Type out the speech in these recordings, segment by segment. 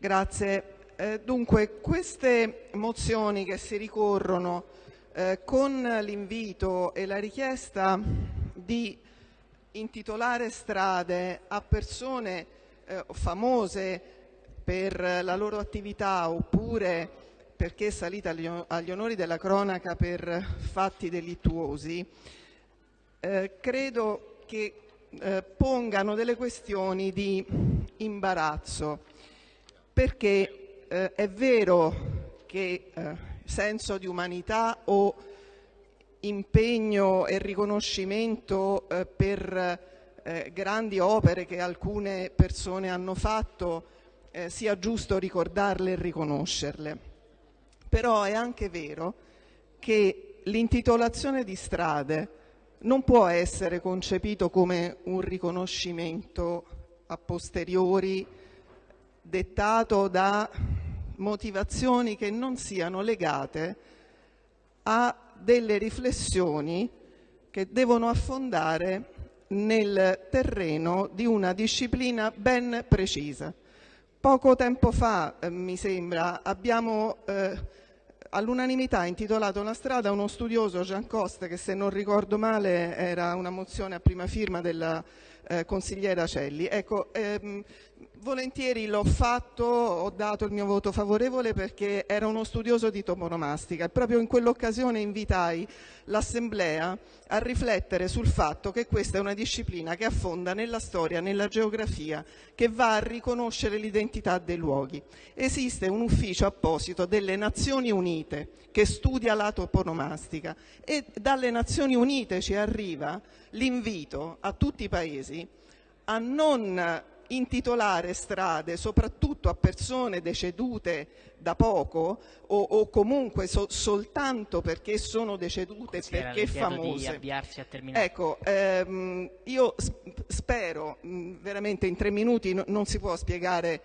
Grazie. Eh, dunque, queste mozioni che si ricorrono eh, con l'invito e la richiesta di intitolare strade a persone eh, famose per la loro attività oppure perché è salita agli, agli onori della cronaca per fatti delittuosi, eh, credo che eh, pongano delle questioni di imbarazzo, perché eh, è vero che eh, senso di umanità o impegno e riconoscimento eh, per eh, grandi opere che alcune persone hanno fatto eh, sia giusto ricordarle e riconoscerle. Però è anche vero che l'intitolazione di strade non può essere concepito come un riconoscimento a posteriori dettato da motivazioni che non siano legate a delle riflessioni che devono affondare nel terreno di una disciplina ben precisa. Poco tempo fa, eh, mi sembra, abbiamo eh, all'unanimità intitolato una strada a uno studioso Jean Coste che se non ricordo male era una mozione a prima firma della eh, consigliera Celli. Ecco, ehm, volentieri l'ho fatto, ho dato il mio voto favorevole perché era uno studioso di toponomastica e proprio in quell'occasione invitai l'Assemblea a riflettere sul fatto che questa è una disciplina che affonda nella storia, nella geografia, che va a riconoscere l'identità dei luoghi. Esiste un ufficio apposito delle Nazioni Unite che studia la toponomastica e dalle Nazioni Unite ci arriva l'invito a tutti i paesi a non intitolare strade soprattutto a persone decedute da poco o, o comunque so, soltanto perché sono decedute Si perché famose. Ecco, ehm, io spero, veramente in tre minuti no, non si può spiegare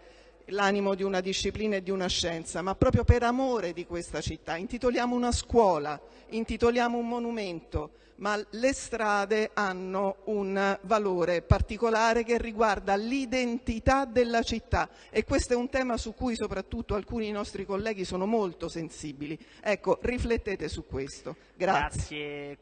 l'animo di una disciplina e di una scienza, ma proprio per amore di questa città. Intitoliamo una scuola, intitoliamo un monumento, ma le strade hanno un valore particolare che riguarda l'identità della città e questo è un tema su cui soprattutto alcuni nostri colleghi sono molto sensibili. Ecco, riflettete su questo. Grazie. Grazie